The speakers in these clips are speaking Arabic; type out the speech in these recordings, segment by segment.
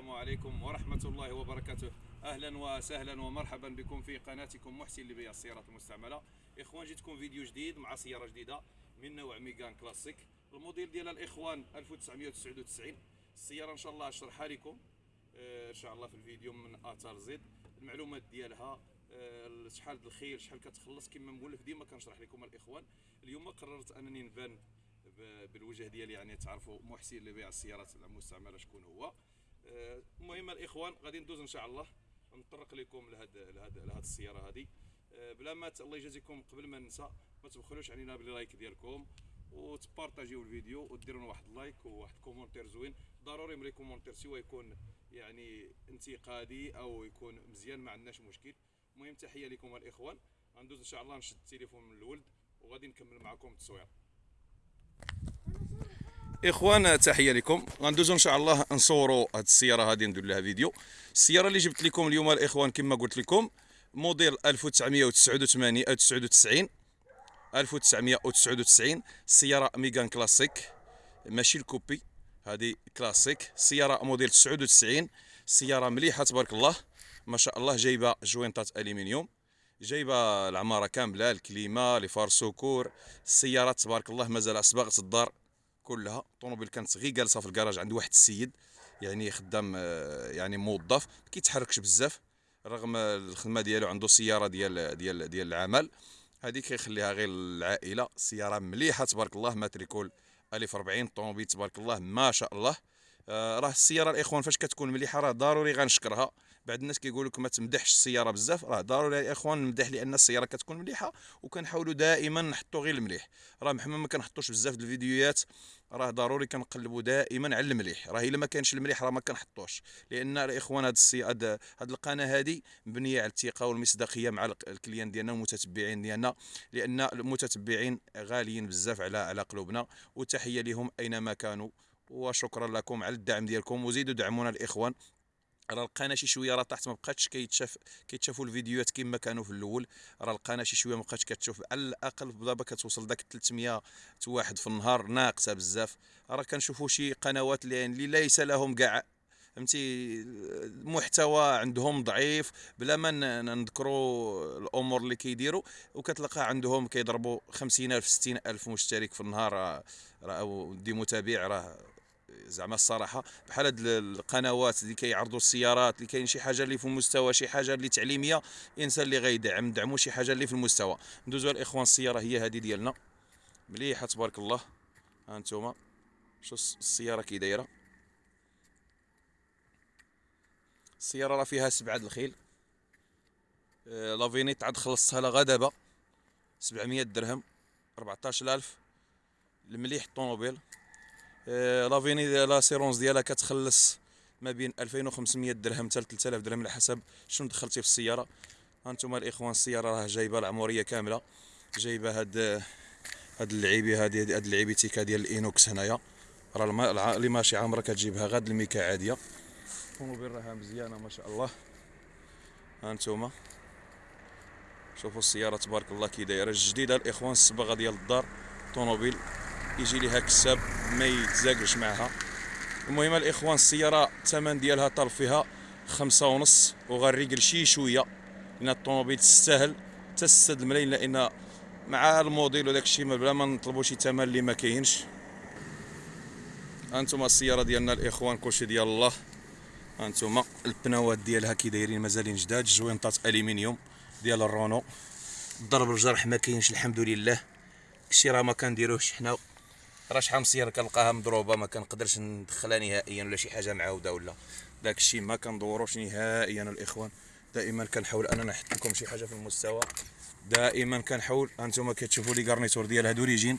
السلام عليكم ورحمة الله وبركاته. أهلا وسهلا ومرحبا بكم في قناتكم محسن لبيع السيارات المستعملة. إخوان جيتكم فيديو جديد مع سيارة جديدة من نوع ميغان كلاسيك. الموديل ديال الإخوان 1999 السيارة إن شاء الله أشرحها لكم. آه، إن شاء الله في الفيديو من تا زد المعلومات ديالها آه، شحال الخير شحال كتخلص كما نقول لك ديما كنشرح لكم الإخوان. اليوم قررت أنني نبان بالوجه ديالي يعني تعرفوا محسن لبيع السيارات المستعملة شكون هو. المهم الإخوان غادي ندوز إن شاء الله. نطرق لكم لهاد لهاد لهاد السيارة هذه آه، بلا ما الله يجازيكم قبل ما ننسى ما تبخلوش علينا بال like ديالكم وتبارطاجيو الفيديو وديروا واحد like وواحد commentaire زوين. ضروري ملي commentaire soit يكون يعني انتقادي أو يكون مزيان ما عندناش مشكل. المهم تحية لكم الإخوان. غندوز إن شاء الله نشد التليفون من الولد وغادي نكمل معكم التصوير. اخوان تحية لكم. غندوزو إن شاء الله نصوروا هذه السيارة. هذه ندير لها فيديو. السيارة اللي جبت لكم اليوم الإخوان كما قلت لكم موديل 1989 أو 99 1999 سيارة ميغان كلاسيك ماشي ال coupé هذه كلاسيك. سيارة موديل 99 سيارة مليحة تبارك الله. ما شاء الله جايبة جوينطات الومنيوم جايبة العمارة كاملة الكليما لي فار سوكور السيارات تبارك الله مازال صباغه الدار كلها. الطوموبيل كانت غير جالسة في الكراج عند واحد السيد يعني خدام آه، يعني موظف كيتحركش بزاف رغم الخدمة ديالو عنده سيارة ديال ديال ديال العمل. هذيك كيخليها غير العائله سيارة مليحة تبارك الله ماتريكول ألف 40 طوموبيل تبارك الله ما شاء الله. آه، راه السيارة الإخوان فاش كتكون مليحة راه ضروري غنشكرها. بعض الناس كيقول لك ما تمدحش السيارة بزاف راه ضروري يا إخوان نمدح لأن السيارة كتكون مليحة وكنحاولوا دائما نحطوا غير المليح. راه محمد ما كنحطوش بزاف د الفيديوهات راه ضروري كنقلبوا دائما على المليح. راه إلا ما كانش المليح راه ما كنحطوش. لأن الاخوان هاد السي هاد, هاد القناة هذه مبنية على الثقة والمصداقية مع الكليان ديالنا والمتتبعين ديالنا لأن المتتبعين غاليين بزاف على على قلوبنا. وتحية لهم أينما كانوا. وشكرا لكم على الدعم ديالكم. وزيدوا دعمونا الإخوان. راه القناه شي شوية راه تحت ما بقاتش كيتشاف كيتشافوا الفيديوهات كما كانوا في الأول. راه القناه شي شوية ما بقاتش كتشوف. على الأقل دابا كتوصل داك 300 واحد في النهار ناقصة بزاف. راه كنشوفوا شي قنوات اللي اللي ليس لهم كاع فهمتي؟ المحتوى عندهم ضعيف بلا ما نذكروا الأمور اللي كيديروا. وكتلقى عندهم كيضربوا 50000 60000 مشترك في النهار. راه دي متابع راه زعما الصراحة بحال هاد القنوات اللي كيعرضوا السيارات اللي كاين شي حاجة اللي في المستوى شي حاجة اللي تعليمية الانسان اللي غيدعم ندعموا شي حاجة اللي في المستوى. ندوزو الإخوان السيارة هي هذه ديالنا. مليحة تبارك الله. ها أنتم شو السيارة كي دايرة؟ السيارة راه فيها سبعة الخيل. آه، la vignette عاد خلصتها لها دابا. 700 درهم. 14000 المليح الطوموبيل آه، la vignette l'assurance ديالها كتخلص ما بين 2500 درهم حتى 3000 درهم على حسب شنو دخلتي في السيارة. هانتوما الإخوان السيارة راه جايبة العمريه كاملة. جايبة هاد هاد اللعيبي هادي هاد اللعيبيتيكا ديال ال inox هنايا. راه اللي ماشي عامره كتجيبها غاد الميكا عادية. الطوموبيل راها مزيانة ما شاء الله. هانتوما شوفوا السيارة تبارك الله كي دايرة. جديده الإخوان الصباغه ديال الدار طوموبيل. يجي ليها كساب ما يتزاقش معها المهم الإخوان السيارة الثمن ديالها طالب فيها خمسة ونص وغنريقل شي شوية لأن الطوموبيل تستاهل حتى 6 الملايين لأن مع الموديل وداك الشيء بلا ما نطلبوا شي ثمن اللي ما كاينش. هانتوما السيارة ديالنا الإخوان كلشي ديال الله. هانتوما البناوات ديالها كي دايرين مازالين جداد جوينطات الومنيوم ديال الرونو. ضرب الجرح ما كاينش الحمد لله. كشي راه ما كنديروهش حنا. راه شحال من سياره كنلقاها مضروبة ما كنقدرش ندخلها نهائيا ولا شي حاجة معاودة ولا. داك الشيء ما كندوروش نهائيا الإخوان. دائما كنحاول أننا نحط لكم شي حاجة في المستوى. دائما كنحاول أنتم كتشوفوا لي garniture ديال ها d'origine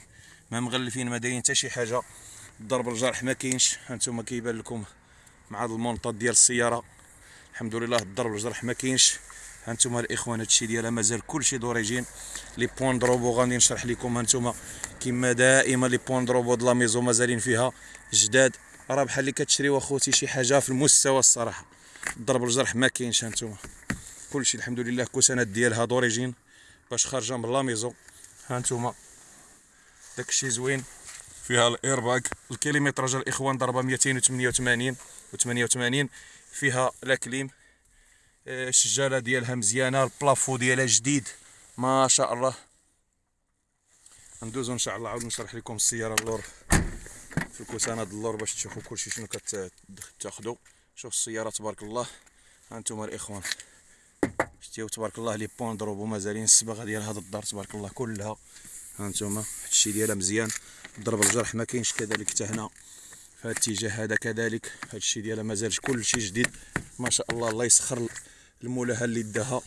ما مغلفين ما دايرين حتى شي حاجة. ضرب الجرح ما كاينش هانتوما كيبان لكم مع هذا المونطات ديال السيارة. الحمد لله الضرب الجرح ما كاينش. هانتوما الإخوان هادشي ديالها مازال كلشي d'origine. les points de robot غادي نشرح لكم هانتوما كما دائما les points de robot د la maison مازالين فيها جداد. راه بحال اللي كتشريو اخوتي شي حاجة في المستوى الصراحة. ضرب الجرح ما كاينش هانتوما. كلشي الحمد لله كوسانات ديالها d'origine باش خارجة من la maison. هانتوما داكشي زوين. فيها الإيرباك ال kilométrage الإخوان ضربة 288 و88 فيها la clim. الشجاله ديالها مزيانة ال plafond ديالها جديد. ما شاء الله. ندوزو إن شاء الله. عاود نشرح لكم السيارة اللور في الكوسانه اللور باش تشوفوا كلشي شنو كتاخذوا شوف السيارة تبارك الله. ها أنتم الإخوان. شتيو تبارك الله les points de robot. مازالين الصباغة ديال هذا الدار تبارك الله كلها. ها أنتم هادشي ديالها مزيان. ضرب الجرح ما كاينش كذلك حتى هنا. في هذا الاتجاه هذا كذلك. هادشي ديالها مازال كلشي جديد. ما شاء الله الله يسخر. المولاها اللي داها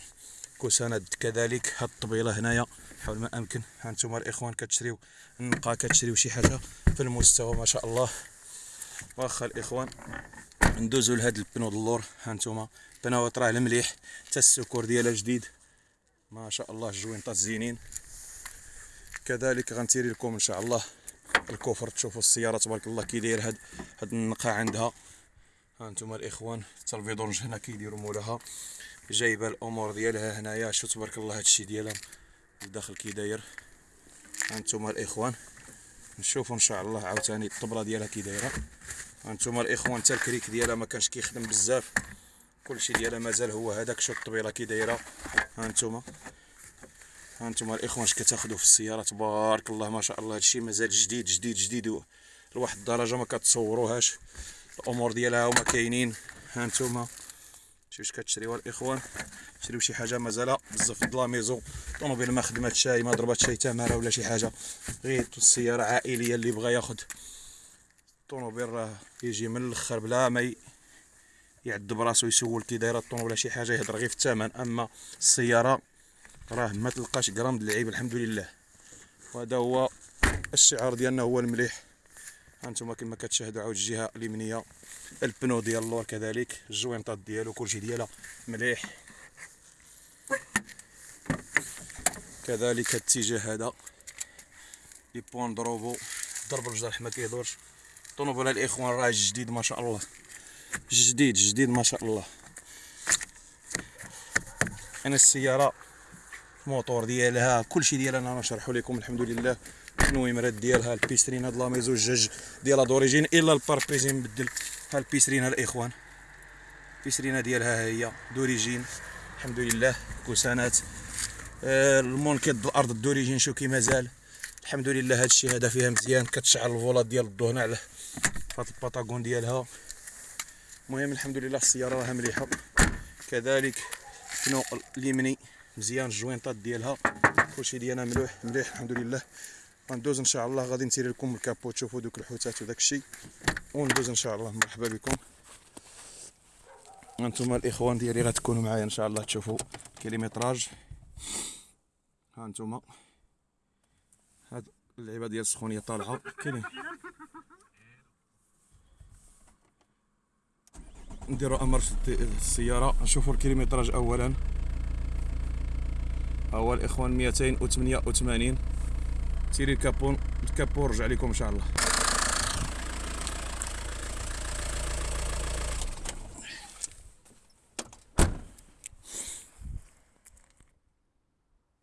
كوسانه كذلك. هاد الطبيلة هنايا. حول ما أمكن. ها أنتم الإخوان كتشريو النقا كتشريو شي حاجة في المستوى ما شاء الله. واخا الإخوان ندوزو لهاد ال pneu اللور. ها أنتم بنوات راه المليح حتى ال secours ديالها جديد. ما شاء الله الجوينطات زينين. كذلك غنتيري لكم إن شاء الله ال coffre تشوفوا السيارة تبارك الله كي داير هاد هاد النقا عندها. ها أنتم الإخوان حتى ال vidange هنا كيديروا مولاها. جايبة الأمور ديالها هنايا. شو تبارك الله هادشي ديالها. الداخل كي داير. ها أنتم الإخوان نشوفوا إن شاء الله. عاوتاني الطبلة ديالها كي دايرة. هانتوما الإخوان حتى الكريك ديالها ما كانش كيخدم بزاف. كلشي ديالها مازال هو هذاك. شوف الطبيلة كي دايرة. هانتوما هانتوما الإخوان اش كتاخذوا في السيارة؟ تبارك الله ما شاء الله. هادشي مازال جديد جديد جديد. لواحد الدرجة ما كتصوروهاش. الأمور ديالها هما كاينين. هانتوما شوف كتشريوها الاخوان شريو شي حاجة مازال بزاف د لاميزو. طوموبيل ما خدمات شاي ما ضربات شاي تماره ولا شي حاجة. غير السيارة عائلية اللي بغى ياخذ الطوموبيل راه يجي من الأخر بلا ما يعد براسو يسول كي دايره الطوموبيل ولا شي حاجة يهضر غير في الثمن. أما السيارة راه ما تلقاش غرام د العيب الحمد لله. وهذا هو الشعار ديالنا هو المليح. هانتوما كما كتشاهدوا عاود الجهة اليمنية ال pneu ديال اللور كذلك الجوينطات ديالو كلشي ديالها مليح. كذلك الاتجاه هذا les points de robot ضرب الجرح ما كيدورش طونوبيل الإخوان راه جديد ما شاء الله. جديد جديد ما شاء الله. أنا السيارة الموتور ديالها كلشي ديالها أنا نشرحو لكم الحمد لله. النويمرات ديالها البيسترين هاد لاميزو الجاج ديالها دوريجين إلا الباربريزي مبدل ها البيسترين الإخوان. البيسترينة ديالها هي دوريجين. الحمد لله كوسانات. آه المونكيت الأرض دوريجين شو كي مازال. الحمد لله هاد الشيء هذا فيها مزيان. كتشعل الفولات ديال الضو هنا على هاد الباطاغون ديالها. المهم الحمد لله السيارة راها مليحة. كذلك كنو اليمني. مزيان الجوينطات ديالها. كلشي ديالنا ملوح مليح الحمد لله. غندوز إن شاء الله غادي نتيري لكم الكابو تشوفوا دوك الحوتات وداك الشيء. وندوز إن شاء الله. مرحبا بكم. أنتم الإخوان ديالي غتكونوا معايا إن شاء الله تشوفوا كيلومتراج أنتم هاد اللعيبة ديال السخونية طالعة. كاينين نديرو أمر السيارة. نشوفوا الكيلومتراج اولا. هو الاخوان 288 تيري الكابون الكابون رجع لكم إن شاء الله.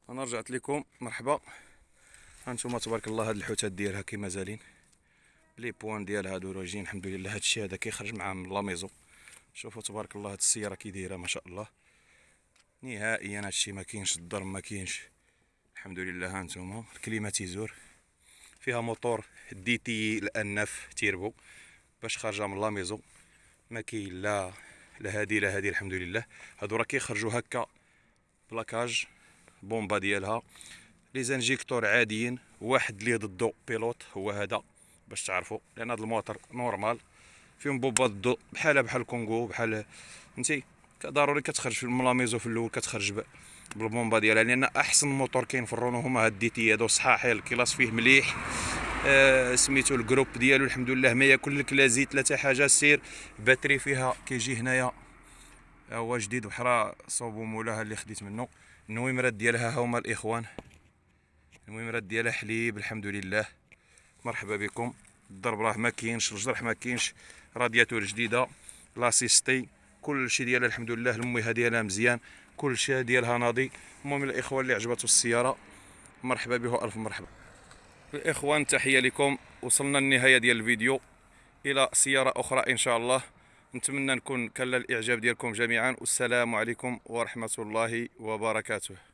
أنا رجعت لكم. مرحبا. هانتوما تبارك الله هاد الحوتات ديالها كيما زالين. لي بوان ديالها دوروجين الحمد لله. هادشي هذا كيخرج معاه من لاميزو شوفوا تبارك الله هاد السيارة كي دايرة ما شاء الله. نهائيا هادشي ما كاينش الضرب ما كاينش. الحمد لله هانتوما الكليماتيزور فيها موتور دي تي الأنف تيربو باش خارجة من لاميزو ما كاين لا لا هادي لا هادي الحمد لله هادو راه كيخرجوا هكا بلاكاج بومبا ديالها. لي زانجيكتور عاديين واحد اللي ضدو بيلوت هو هذا باش تعرفوا لأن هذا الموتور نورمال فيهم بوبا ضدو بحال بحال كونغو بحال فهمتي؟ ضروري كتخرج في الملاميزو في الأول كتخرج بالبومبا ديالها لأن أحسن موتور كاين في الرونو هما هاد ديتي هادو صحاحي الكلاس فيه مليح. آه سميتو الجروب ديالو الحمد لله ما ياكل لك لا زيت لا حتى حاجة سير. باتري فيها كيجي هنايا. هو جديد وحرا صوبو مولاها اللي خديت منه النويمرات ديالها هما الإخوان. النويمرات ديالها حليب الحمد لله. مرحبا بكم. الضرب راه ما كاينش الجرح ما كاينش. رادياتور جديدة. لاسيستي كل شيء ديالها الحمد لله المويه ديالها مزيان كل شيء ديالها ناضي. المهم الاخوان اللي عجبته السيارة مرحبا به الف مرحبا. الاخوان تحيه لكم. وصلنا النهايه ديال الفيديو. إلى سيارة أخرى إن شاء الله. نتمنى نكون كان الإعجاب ديالكم جميعا. والسلام عليكم ورحمة الله وبركاته.